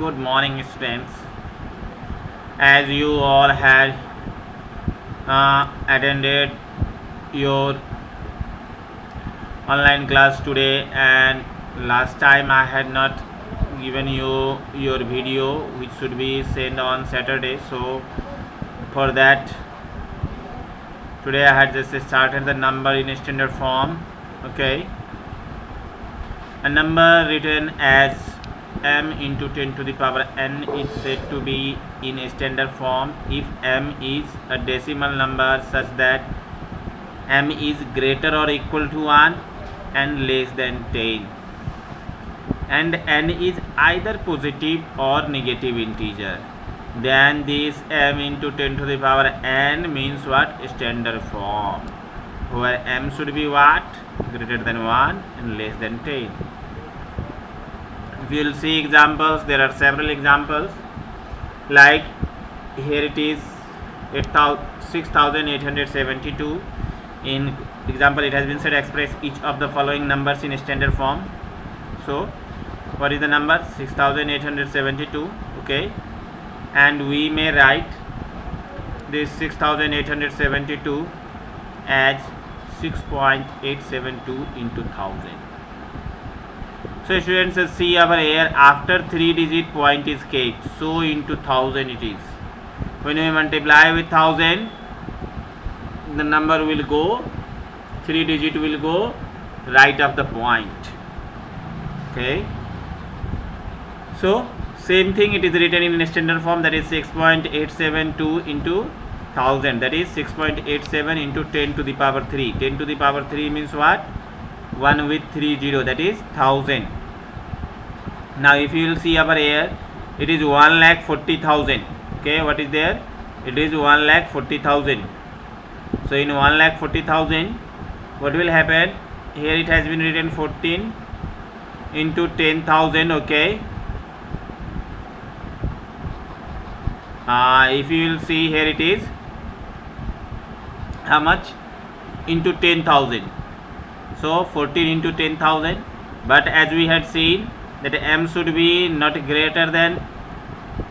good morning students. As you all had uh, attended your online class today and last time I had not given you your video which should be sent on Saturday. So for that today I had just started the number in standard form okay? A number written as m into 10 to the power n is said to be in a standard form. If m is a decimal number such that m is greater or equal to 1 and less than 10 and n is either positive or negative integer then this m into 10 to the power n means what? Standard form where m should be what? Greater than 1 and less than 10 you will see examples. There are several examples. Like here it is 6872 in example it has been said express each of the following numbers in standard form. So what is the number? 6872 okay. And we may write this 6872 as 6.872 into 1000 so students see over here after 3 digit point is kept so into 1000 it is. When we multiply with 1000 the number will go 3 digit will go right of the point. Okay? So same thing it is written in standard form that is 6.872 into 1000 that is 6.87 into 10 to the power 3 10 to the power 3 means what? 1 with 3 0 that is 1000 now if you will see over here it is 1 lakh 40,000 okay what is there? It is 1 lakh 40,000 so in 1 lakh 40,000 what will happen? Here it has been written 14 into 10,000 okay? Uh, if you will see here it is. How much? Into 10,000 so 14 into 10,000 but as we had seen that m should be not greater than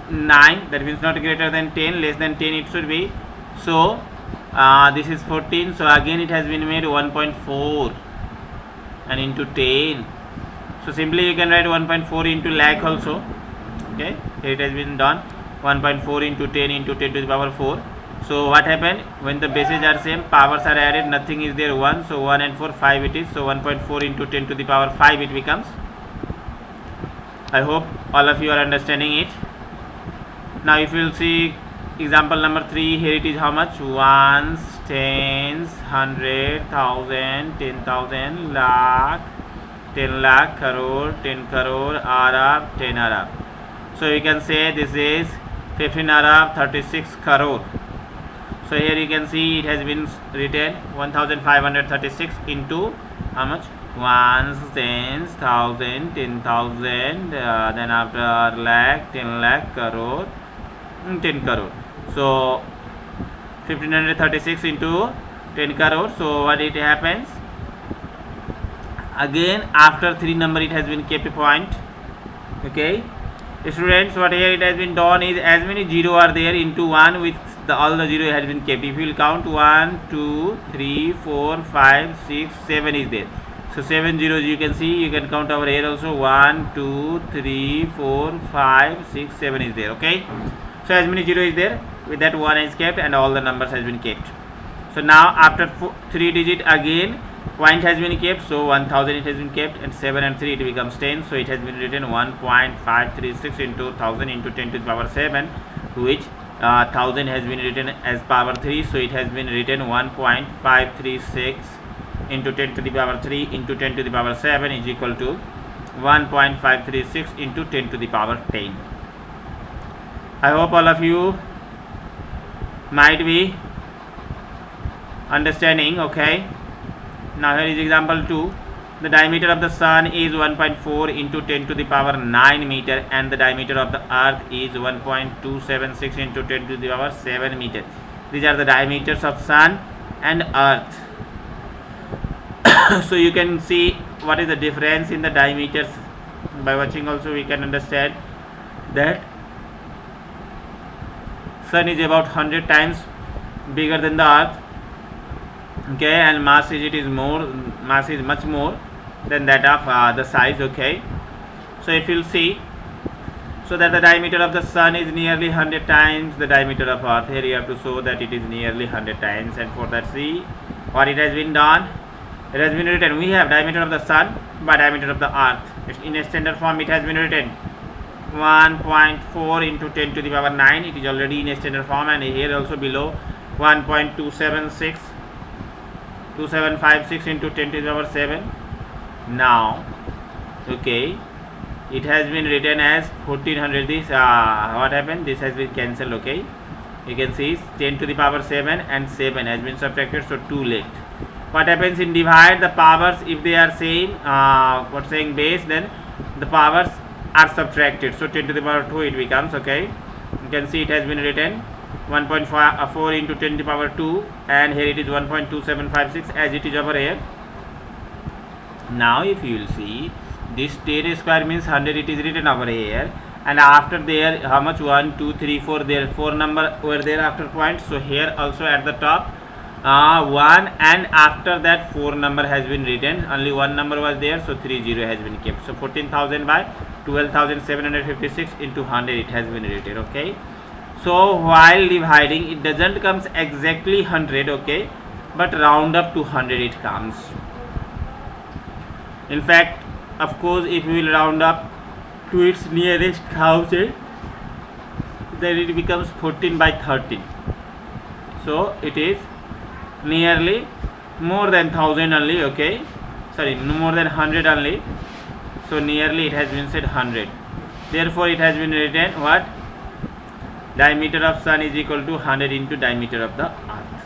9 that means not greater than 10 less than 10 it should be. So uh, this is 14 so again it has been made 1.4 and into 10 so simply you can write 1.4 into lakh also okay? It has been done 1.4 into 10 into 10 to the power 4 so what happened? When the bases are same powers are added nothing is there 1 so 1 and 4 5 it is so 1.4 into 10 to the power 5 it becomes I hope all of you are understanding it. Now if you will see example number 3 here it is how much? Ones tens hundred thousand ten thousand lakh 10 lakh crore 10 crore arab 10 arab. So you can say this is 15 arab 36 crore. So here you can see it has been written 1536 into how much ones tens thousand ten thousand uh, then after lakh ten lakh crore mm, 10 crore. So 1536 into 10 crore. So what it happens? Again after three number it has been kept a point. Okay? Students what here it has been done is as many zero are there into one with the all the zero has been kept. If you will count one two three four five six seven is there so 7 zeros you can see you can count over here also. 1 2 3 4 5 6 7 is there okay? So as many zero is there? With that one is kept and all the numbers has been kept. So now after four, 3 digit again point has been kept. So 1000 it has been kept and 7 and 3 it becomes 10 so it has been written 1.536 into 1000 into 10 to the power 7 which uh, 1000 has been written as power 3 so it has been written 1.536 into 10 to the power 3 into 10 to the power 7 is equal to 1.536 into 10 to the power 10. I hope all of you might be understanding okay? Now here is example 2 the diameter of the sun is 1.4 into 10 to the power 9 meter and the diameter of the earth is 1.276 into 10 to the power 7 meter. These are the diameters of sun and earth so you can see what is the difference in the diameters. By watching also we can understand that sun is about 100 times bigger than the earth okay and mass is it is more mass is much more than that of uh, the size okay. So if you'll see so that the diameter of the sun is nearly 100 times the diameter of earth. Here you have to show that it is nearly 100 times and for that see what it has been done it has been written we have diameter of the sun by diameter of the earth. In a standard form it has been written. 1.4 into 10 to the power 9 it is already in a standard form and here also below. 1.276 2756 into 10 to the power 7 now okay it has been written as 1400 this uh, what happened? This has been cancelled okay. You can see 10 to the power 7 and 7 has been subtracted so 2 left what happens in divide the powers if they are same uh, what saying base then the powers are subtracted. So 10 to the power 2 it becomes okay. You can see it has been written 1.4 uh, into 10 to the power 2 and here it is 1.2756 as it is over here. Now if you will see this 10 square means 100 it is written over here and after there how much? 1 2 3 4 there 4 number were there after point. So here also at the top uh, 1 and after that 4 number has been written. Only one number was there so 3 0 has been kept. So 14000 by 12756 into 100 it has been written okay? So while dividing it doesn't comes exactly 100 okay? But round up to 100 it comes. In fact of course if we will round up to its nearest thousand then it becomes 14 by 13 so it is nearly more than 1000 only okay? Sorry more than 100 only. So nearly it has been said 100 therefore it has been written what? Diameter of sun is equal to 100 into diameter of the earth.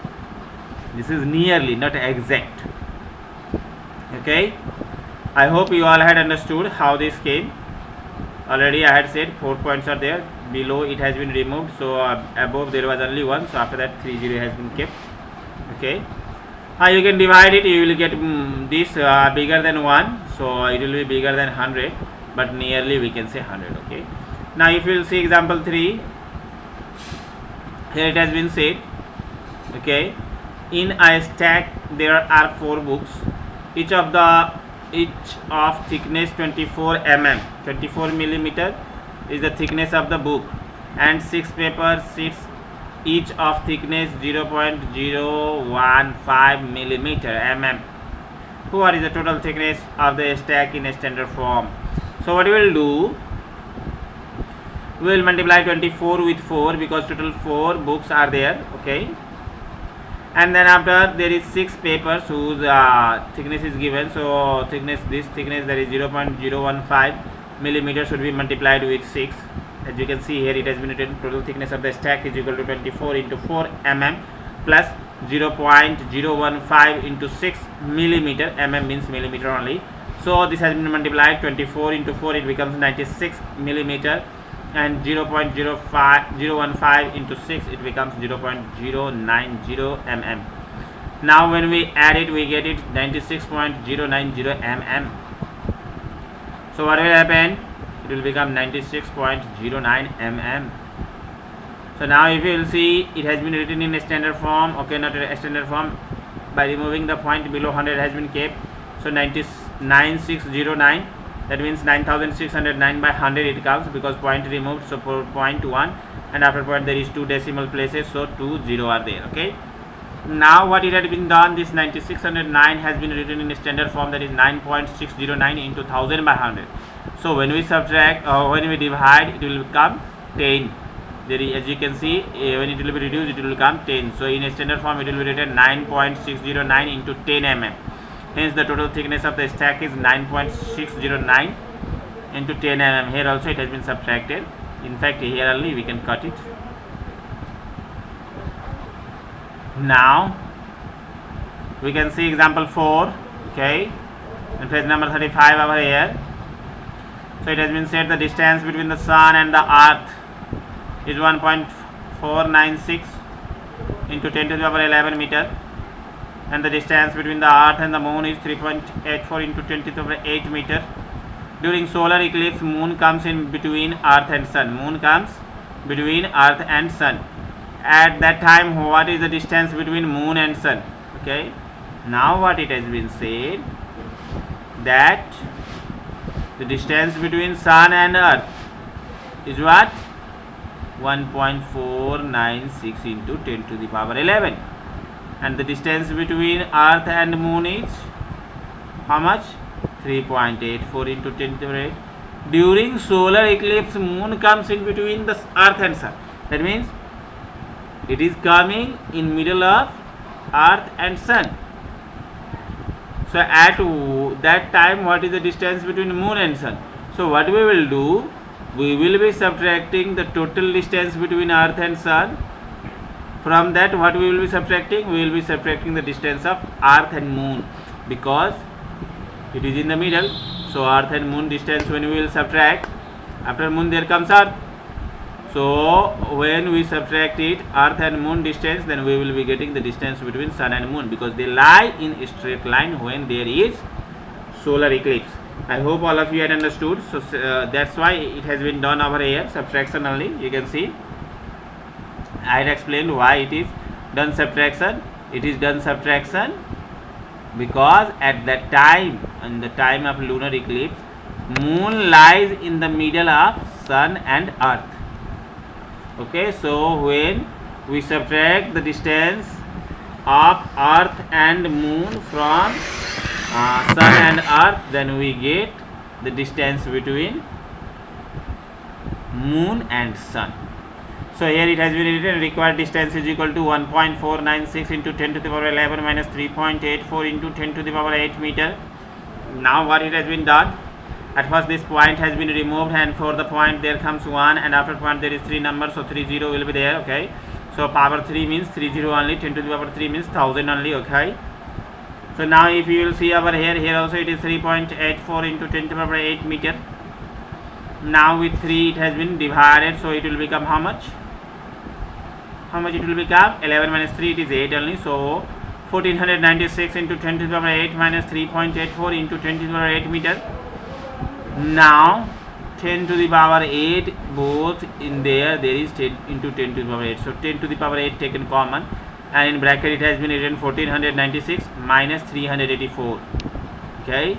This is nearly not exact. Okay? I hope you all had understood how this came. Already I had said 4 points are there. Below it has been removed. So uh, above there was only 1 so after that 3 0 has been kept okay. Uh, you can divide it you will get um, this uh, bigger than 1 so it will be bigger than 100 but nearly we can say 100 okay. Now if you will see example 3 here it has been said okay in a stack there are four books each of the each of thickness 24 mm 24 millimeter is the thickness of the book and six paper sheets each of thickness 0.015 millimeter mm. What is the total thickness of the stack in a standard form? So what we will do we will multiply 24 with 4 because total 4 books are there okay? And then after there is six papers whose uh, thickness is given. So thickness this thickness that is 0.015 millimeter should be multiplied with 6 as you can see here it has been written total thickness of the stack is equal to 24 into 4 mm plus 0.015 into 6 millimeter. mm means millimeter only. So this has been multiplied 24 into 4 it becomes 96 millimeter. And 0 0.015 into 6 it becomes 0 0.090 mm. Now when we add it we get it 96.090 mm. So what will happen it will become 96.09 mm so now if you will see it has been written in a standard form okay not a standard form. By removing the point below 100 has been kept. So 99609 that means 9609 by 100 it comes because point removed so for point 1 and after point there is two decimal places so 2 0 are there okay. Now what it had been done this 9609 has been written in a standard form that is 9.609 into 1000 by 100 so when we subtract or uh, when we divide it will become 10 there is, as you can see uh, when it will be reduced it will become 10 so in a standard form it will be written 9.609 into 10 mm. Hence the total thickness of the stack is 9.609 into 10 mm. Here also it has been subtracted. In fact here only we can cut it. Now we can see example 4 okay? And page number 35 over here so it has been said the distance between the sun and the earth is 1.496 into 10 to the power 11 meter. And the distance between the earth and the moon is 3.84 into 10 to the power 8 meter. During solar eclipse moon comes in between earth and sun. Moon comes between earth and sun. At that time what is the distance between moon and sun? Okay. Now what it has been said that the distance between sun and earth is what? 1.496 into 10 to the power 11 and the distance between earth and moon is how much? 3.84 into 10 to the power 8 during solar eclipse moon comes in between the earth and sun. That means it is coming in middle of earth and sun so at that time what is the distance between moon and sun? So what we will do we will be subtracting the total distance between earth and sun. From that what we will be subtracting? We will be subtracting the distance of earth and moon because it is in the middle. So earth and moon distance when we will subtract after moon there comes earth so when we subtract it earth and moon distance then we will be getting the distance between sun and moon because they lie in a straight line when there is solar eclipse. I hope all of you had understood. So uh, that's why it has been done over here subtraction only. You can see. I had explained why it is done subtraction. It is done subtraction because at that time in the time of lunar eclipse moon lies in the middle of sun and earth okay so when we subtract the distance of earth and moon from uh, sun and earth then we get the distance between moon and sun. So here it has been written required distance is equal to 1.496 into 10 to the power 11 minus 3.84 into 10 to the power 8 meter. Now what it has been done at first this point has been removed and for the point there comes 1 and after point there is 3 numbers. So 3 0 will be there okay? So power 3 means 3 0 only. 10 to the power 3 means 1000 only okay? So now if you will see over here here also it is 3.84 into 10 to the power 8 meter. Now with 3 it has been divided. So it will become how much? How much it will become? 11 minus 3 it is 8 only. So 1496 into 10 to the power 8 minus 3.84 into 10 to the power 8 meter now 10 to the power 8 both in there there is 10 into 10 to the power 8 so 10 to the power 8 taken common and in bracket it has been written 1496 minus 384 okay?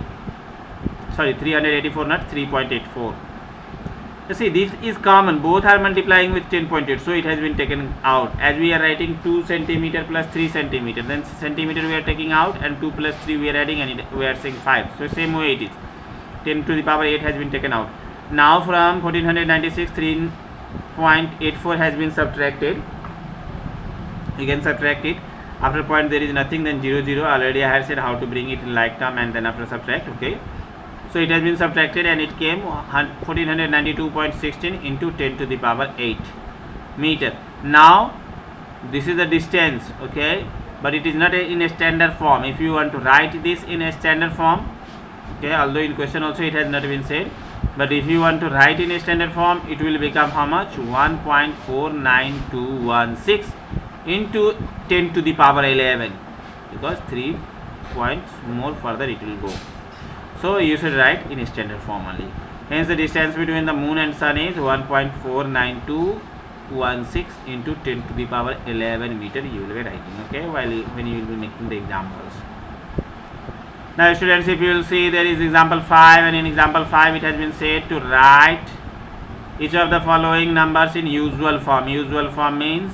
Sorry 384 not 3.84 you see this is common. Both are multiplying with 10.8 so it has been taken out. As we are writing 2 centimeter plus 3 centimeter then centimeter we are taking out and 2 plus 3 we are adding and it, we are saying 5 so same way it is 10 to the power 8 has been taken out. Now from 1496 3.84 has been subtracted. You can subtract it after point there is nothing then 0 0 already I have said how to bring it in like term and then after subtract okay? So it has been subtracted and it came 1492.16 into 10 to the power 8 meter. Now this is the distance okay? But it is not a, in a standard form. If you want to write this in a standard form okay although in question also it has not been said but if you want to write in a standard form it will become how much? 1.49216 into 10 to the power 11 because 3 points more further it will go. So you should write in a standard form only. Hence the distance between the moon and sun is 1.49216 into 10 to the power 11 meter. You will be writing okay while when you will be making the examples now students if you will see there is example 5 and in example 5 it has been said to write each of the following numbers in usual form. Usual form means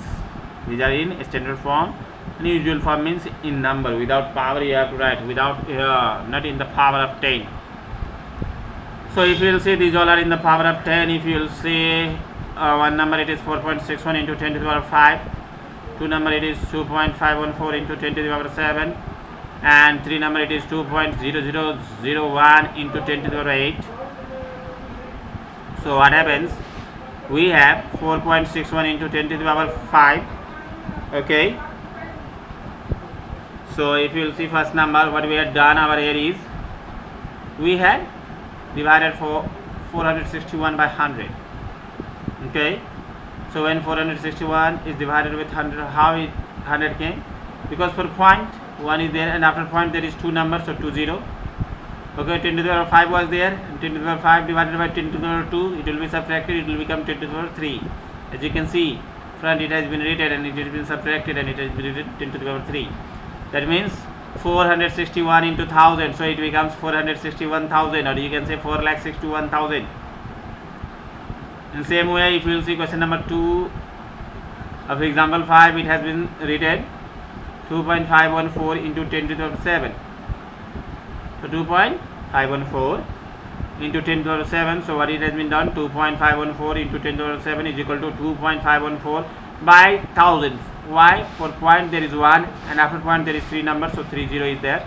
these are in standard form and usual form means in number. Without power you have to write. Without uh, not in the power of 10 so if you will see these all are in the power of 10 if you will see uh, one number it is 4.61 into 10 to the power 5 two number it is 2.514 into 10 to the power 7 and 3 number it is 2.0001 into 10 to the power 8 so what happens? We have 4.61 into 10 to the power 5 okay? So if you will see first number what we had done over here is we had divided for 461 by 100 okay? So when 461 is divided with 100 how it 100 came? Because for point 1 is there and after point there is two numbers so 2 0 okay 10 to the power 5 was there. 10 to the power 5 divided by 10 to the power 2 it will be subtracted it will become 10 to the power 3 as you can see front it has been written and it has been subtracted and it has been written 10 to the power 3 that means 461 into 1000 so it becomes 461,000 or you can say 4 lakh 61,000 in same way if you will see question number 2 of example 5 it has been written 2.514 into 10 to the power 7 so 2.514 into 10 to the power 7 so what it has been done 2.514 into 10 to the power 7 is equal to 2.514 by 1000 why? For point there is 1 and after point there is 3 numbers so 30 is there.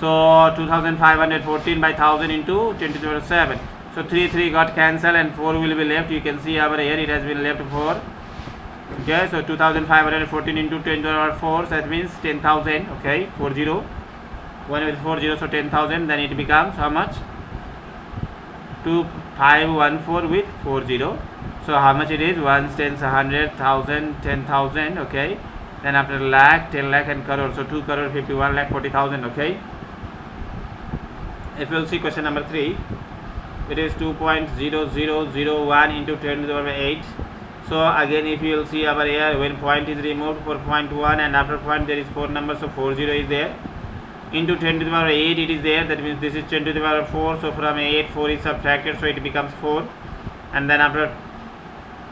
So 2514 by 1000 into 10 to the power 7 so 3 3 got cancelled and 4 will be left. You can see over here it has been left 4 okay so 2514 into 10 to the power 4 so that means 10000 okay 40 1 with 40 so 10000 then it becomes how much? 2514 with 40 so how much it is? 1 tens 100 1000 10000 okay. Then after lakh 10 lakh and crore so 2 crore 51 lakh 40000 okay. If you'll see question number 3 it is 2.0001 into 10 to the power 8 so again if you will see over here when point is removed for point 1 and after point there is 4 numbers. So 40 is there. Into 10 to the power 8 it is there. That means this is 10 to the power 4 so from 8 4 is subtracted. So it becomes 4 and then after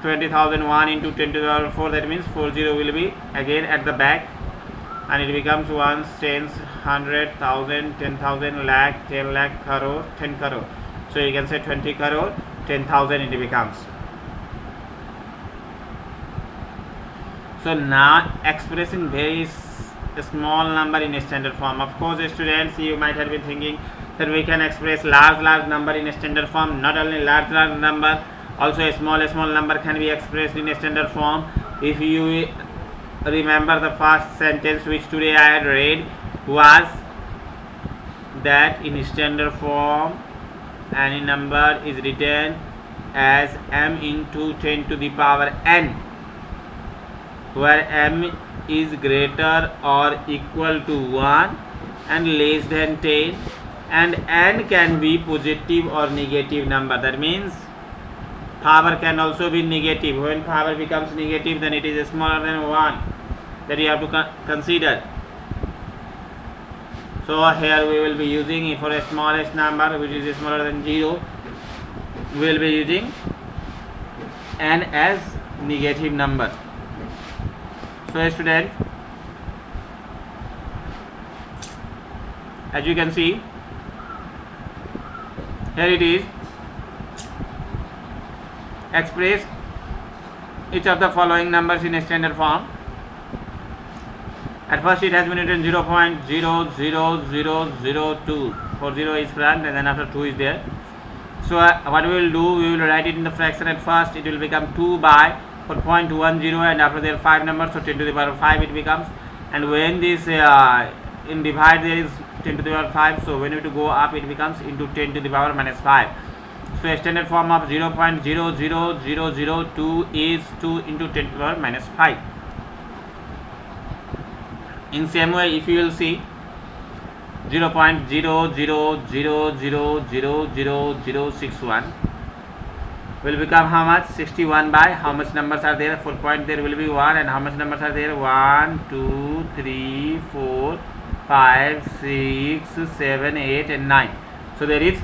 20001 into 10 to the power 4 that means 40 will be again at the back. And it becomes ones tens hundred thousand ten thousand lakh 10 lakh crore 10 crore. So you can say 20 crore 10000 it becomes so now expressing very small number in a standard form. Of course students you might have been thinking that we can express large large number in a standard form. Not only large large number also a small small number can be expressed in a standard form. If you remember the first sentence which today I had read was that in standard form any number is written as m into 10 to the power n where m is greater or equal to 1 and less than 10 and n can be positive or negative number. That means power can also be negative. When power becomes negative then it is smaller than 1 that you have to con consider. So here we will be using for a smallest number which is smaller than 0 we will be using n as negative number so student as you can see here it is. Express each of the following numbers in a standard form. At first it has been written 0 0.00002 for 0 is front and then after 2 is there. So uh, what we will do we will write it in the fraction at first. It will become 2 by for 0.10 and after there 5 numbers so 10 to the power 5 it becomes. And when this uh, in divide there is 10 to the power 5 so when to go up it becomes into 10 to the power minus 5 so standard form of 0 0.00002 is 2 into 10 to the power minus 5 in same way if you will see 0 0.0000061 will become how much? 61 by how much numbers are there? 4 point there will be 1 and how much numbers are there? 1 2 3 4 5 6 7 8 and 9 so there is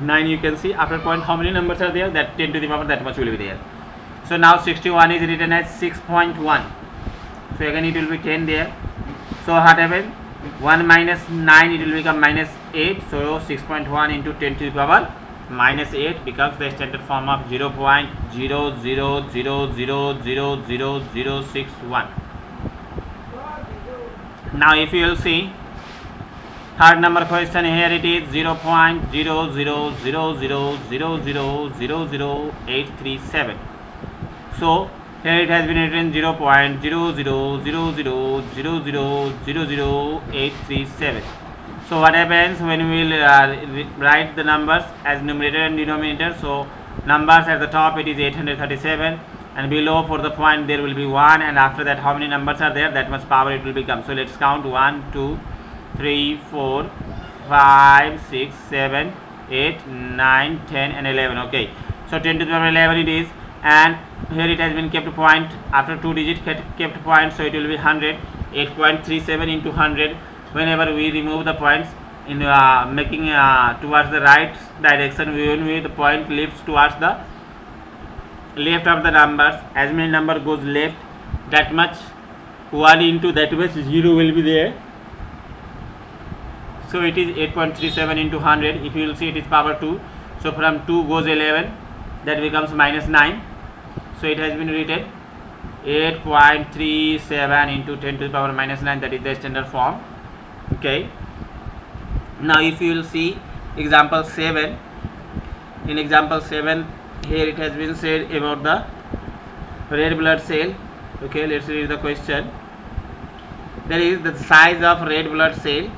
9 you can see. After point how many numbers are there? That 10 to the power that much will be there. So now 61 is written as 6.1 so again it will be 10 there. So what happened? 1 minus 9 it will become minus 8 so 6.1 into 10 to the power minus 8 becomes the standard form of 0 0.000000061 now if you will see third number question here it is 0 0.00000000837 so here it has been written 0 0.00000000837 so what happens when we will uh, write the numbers as numerator and denominator? So numbers at the top it is 837 and below for the point there will be 1 and after that how many numbers are there? That much power it will become. So let's count. 1 2 3 4 5 6 7 8 9 10 and 11 okay. So 10 to the power 11 it is and here it has been kept point. After two digit kept point so it will be 100 8.37 into 100 whenever we remove the points in uh, making uh, towards the right direction we will the point lifts towards the left of the numbers. As many number goes left that much 1 into that much 0 will be there. So it is 8.37 into 100 if you will see it is power 2 so from 2 goes 11 that becomes minus 9 so it has been written 8.37 into 10 to the power minus 9 that is the standard form okay. Now if you will see example 7 in example 7 here it has been said about the red blood cell. Okay let's read the question. There is the size of red blood cell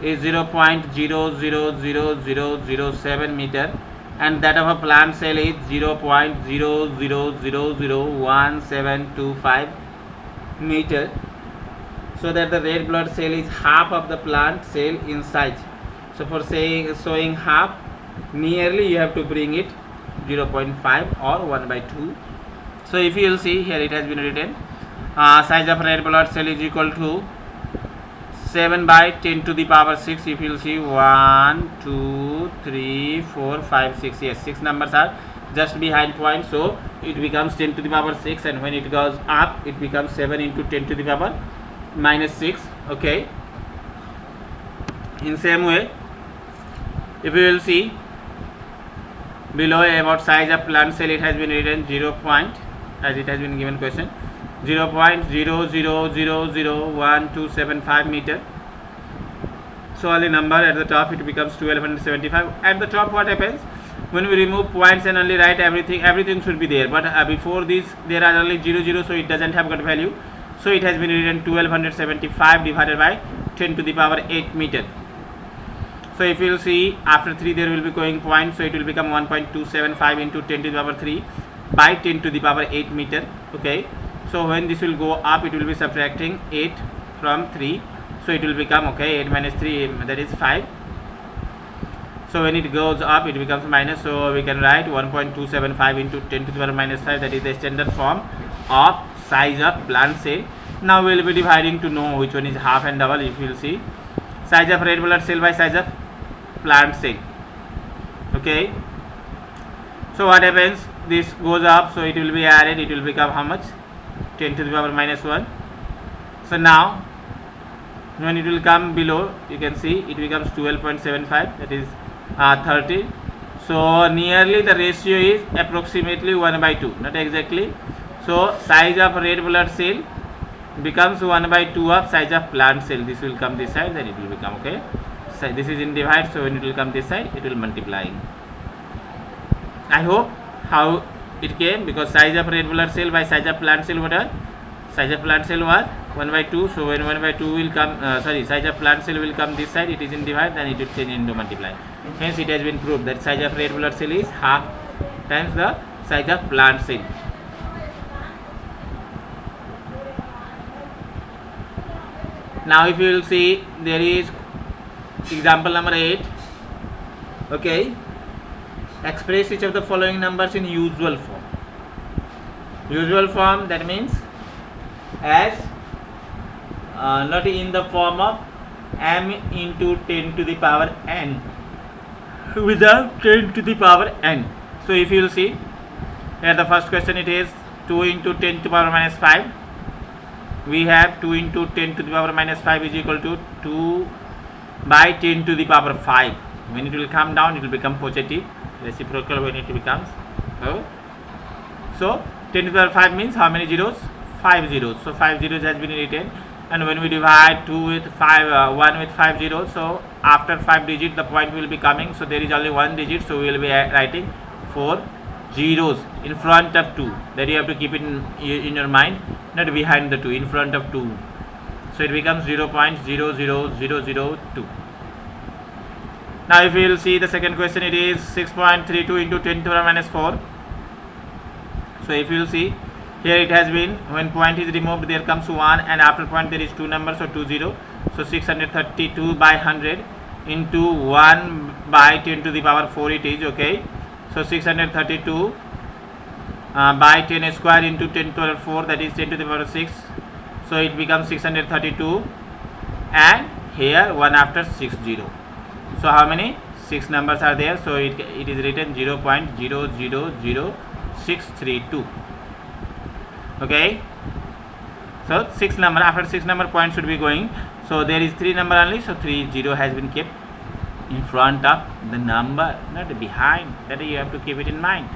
is 0.000007 meter and that of a plant cell is 0.00001725 meter so that the red blood cell is half of the plant cell in size. So for saying showing half nearly you have to bring it 0.5 or 1 by 2 so if you will see here it has been written uh, size of red blood cell is equal to 7 by 10 to the power 6 if you will see 1 2 3 4 5 6 yes 6 numbers are just behind point. So it becomes 10 to the power 6 and when it goes up it becomes 7 into 10 to the power minus 6 okay? In same way if you will see below about size of plant cell it has been written 0 point as it has been given question 0 0.00001275 meter. So only number at the top it becomes 1275 at the top what happens? When we remove points and only write everything everything should be there. But uh, before this there are only 0 0 so it doesn't have got value so it has been written 1275 divided by 10 to the power 8 meter. So if you see after 3 there will be going point. So it will become 1.275 into 10 to the power 3 by 10 to the power 8 meter. Okay. So when this will go up it will be subtracting 8 from 3 so it will become okay 8 minus 3 that is 5 so when it goes up it becomes minus. So we can write 1.275 into 10 to the power minus 5 that is the standard form of size of plant cell now we will be dividing to know which one is half and double if you will see. Size of red blood cell by size of plant cell okay? So what happens? This goes up so it will be added it will become how much? 10 to the power minus 1 so now when it will come below you can see it becomes 12.75 that is uh, 30 so nearly the ratio is approximately 1 by 2 not exactly so size of red blood cell becomes 1 by 2 of size of plant cell. This will come this side then it will become okay? So this is in divide so when it will come this side it will multiply. I hope how it came because size of red blood cell by size of plant cell what are? Size of plant cell was 1 by 2 so when 1 by 2 will come uh, sorry size of plant cell will come this side it is in divide then it will change into multiply. Hence it has been proved that size of red blood cell is half times the size of plant cell now if you will see there is example number 8 okay. Express each of the following numbers in usual form. Usual form that means as uh, not in the form of m into 10 to the power n. Without 10 to the power n. So if you will see here the first question it is 2 into 10 to the power minus 5 we have 2 into 10 to the power minus 5 is equal to 2 by 10 to the power 5 when it will come down it will become positive. Reciprocal when it becomes oh. so 10 to the power 5 means how many zeros? 5 zeros. So 5 zeros has been written. And when we divide 2 with 5 uh, 1 with 5 zeros so after 5 digit the point will be coming. So there is only one digit. So we will be writing 4 zeros in front of 2 that you have to keep it in, in your mind not behind the 2 in front of 2 so it becomes 0 0.00002 now if we will see the second question it is 6.32 into 10 to the minus 4 so if you will see here it has been when point is removed there comes 1 and after point there is two numbers so 2 0 so 632 by 100 into 1 by 10 to the power 4 it is okay so 632 uh, by 10 square into 10 to the power 4 that is 10 to the power 6 so it becomes 632 and here 1 after 6 0 so how many? 6 numbers are there. So it, it is written 0 0.000632 okay? So 6 number after 6 number point should be going. So there is 3 number only. So 3 0 has been kept in front of the number not behind that you have to keep it in mind.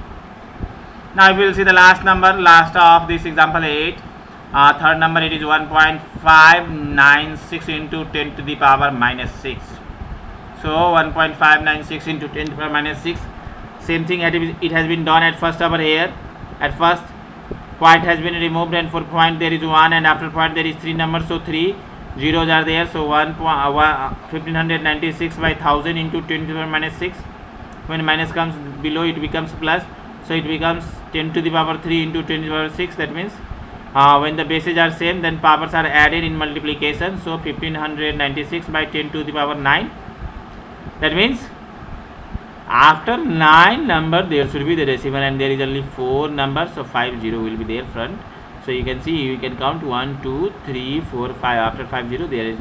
Now we will see the last number last of this example 8 uh, third number it is 1.596 into 10 to the power minus 6 so 1.596 into 10 to the power minus 6 same thing it has been done at first over here. At first point has been removed and for point there is 1 and after point there is 3 numbers so 3 zeros are there so 1 uh, 1596 by 1000 into 10 to the power minus 6 when minus comes below it becomes plus. So it becomes 10 to the power 3 into 10 to the power 6 that means uh, when the bases are same then powers are added in multiplication. So 1596 by 10 to the power 9 that means after 9 number there should be the decimal and there is only 4 numbers so 5 0 will be there front so you can see you can count 1 2 3 4 5 after 5 0 there is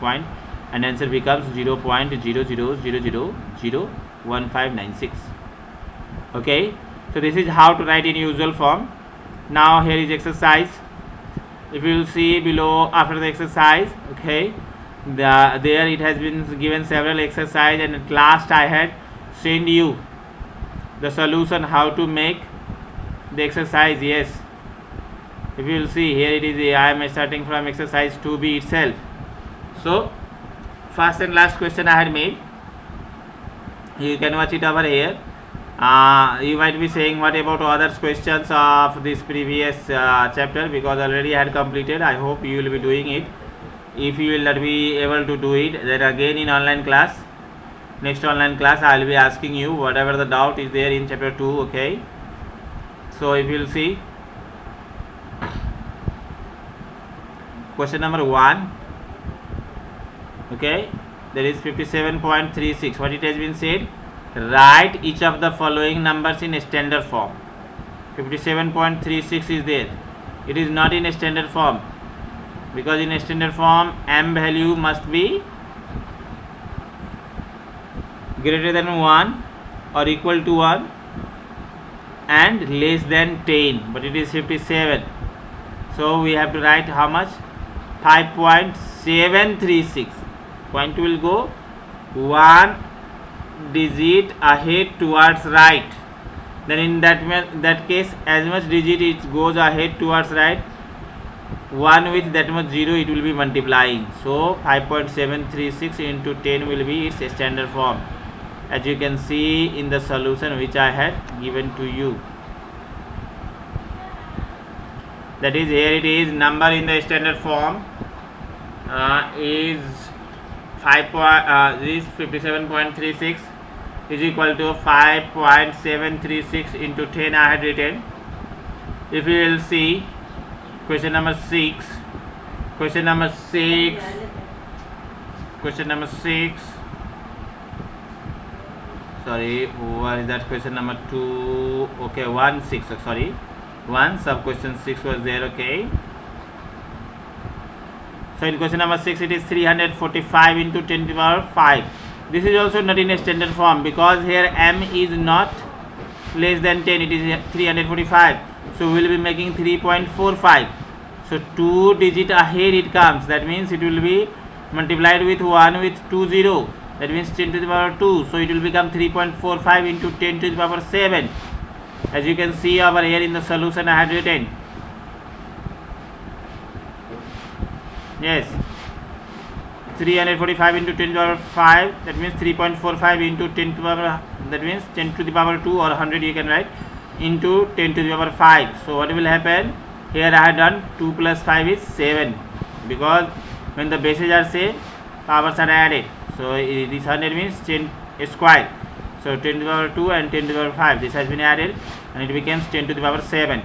point. And answer becomes 0 0.00001596 okay? So this is how to write in usual form. Now here is exercise. If you will see below after the exercise okay the there it has been given several exercise and at last i had send you the solution how to make the exercise. Yes if you will see here it is I am starting from exercise 2b itself. So first and last question I had made. You can watch it over here. Uh, you might be saying what about other questions of this previous uh, chapter? Because already I had completed. I hope you will be doing it. If you will not be able to do it then again in online class. Next online class I will be asking you whatever the doubt is there in chapter 2 okay? So if you will see question number 1 okay there is 57.36 what it has been said? Write each of the following numbers in standard form. 57.36 is there. It is not in a standard form. Because in a standard form m value must be greater than 1 or equal to 1 and less than 10 but it is 57 so we have to write how much 5.736 point will go one digit ahead towards right. Then in that that case as much digit it goes ahead towards right 1 with that much 0 it will be multiplying. So 5.736 into 10 will be its standard form. As you can see in the solution which I had given to you that is here it is number in the standard form uh, is 5 uh, is 57.36 is equal to 5.736 into 10 I had written. If you will see question number 6 question number 6 question number 6 sorry what is that question number 2 okay 1 6 sorry 1 sub question 6 was there okay. So in question number 6 it is 345 into 10 to the power 5 this is also not in a standard form because here m is not less than 10 it is 345 so we will be making 3.45 so 2 digit ahead it comes. That means it will be multiplied with 1 with 2 0 that means 10 to the power 2 so it will become 3.45 into 10 to the power 7 as you can see over here in the solution I had written. Yes. 345 into 10 to the power 5 that means 3.45 into 10 to the power that means 10 to the power 2 or 100 you can write into 10 to the power 5 so what will happen? Here I have done 2 plus 5 is 7 because when the bases are same powers are added. So this 100 means 10 square. So 10 to the power 2 and 10 to the power 5 this has been added and it becomes 10 to the power 7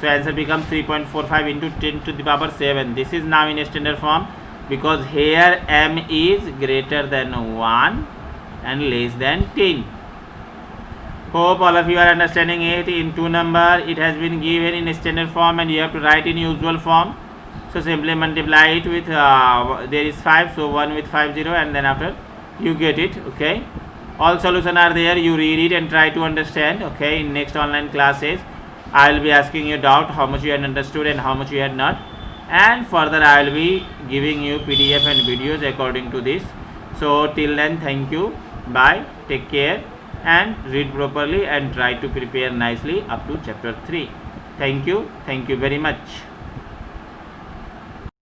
so answer becomes 3.45 into 10 to the power 7 this is now in a standard form because here m is greater than 1 and less than 10 hope all of you are understanding it. In two number it has been given in a standard form and you have to write in usual form. So simply multiply it with uh, there is 5 so 1 with 5 0 and then after you get it. Okay all solution are there you read it and try to understand okay in next online classes i will be asking you doubt how much you had understood and how much you had not. And further i will be giving you pdf and videos according to this. So till then thank you. Bye. Take care. And read properly and try to prepare nicely up to chapter 3 thank you. Thank you very much